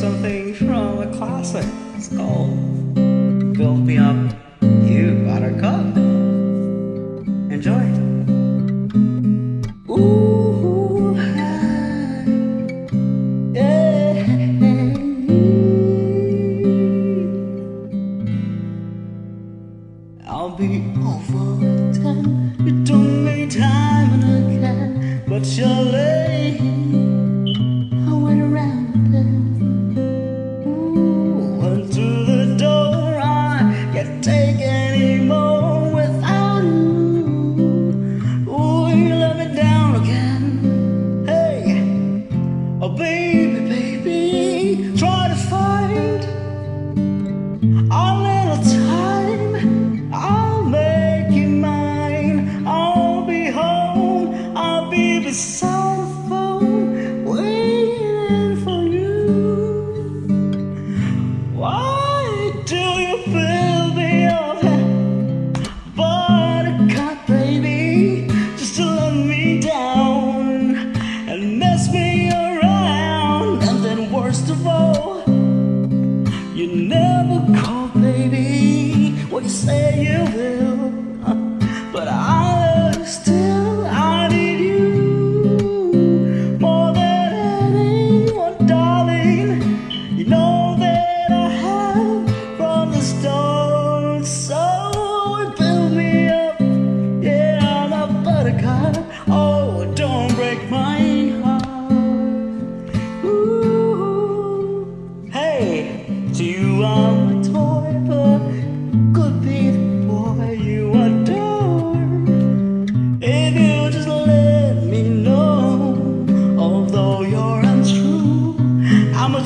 something from a classic. It's called Build Me Up, You Buttercup. Enjoy. Ooh, I'll be over time. You don't need time and again, but you're. the sound of phone waiting for you. Why do you feel me on that buttercup, baby? Just to let me down and mess me around, and then worst of all, you never.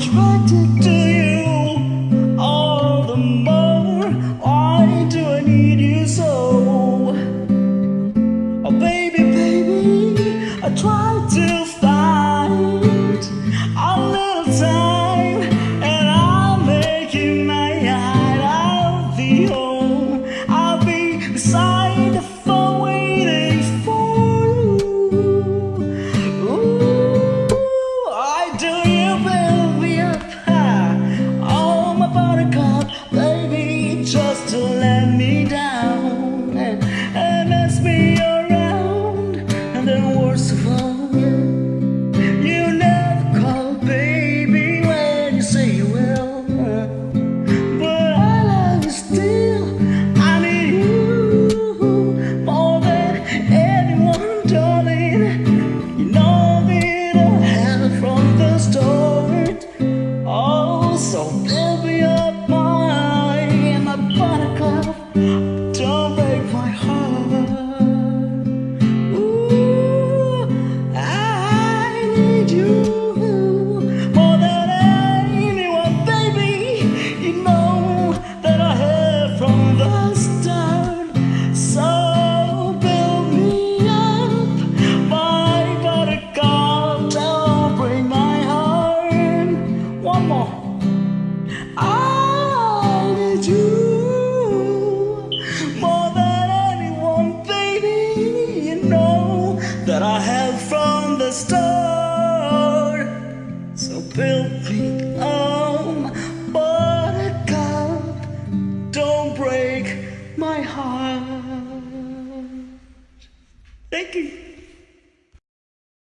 attracted to you All the more Why do I need you so? Oh baby, baby I to just you? break my heart. Thank you.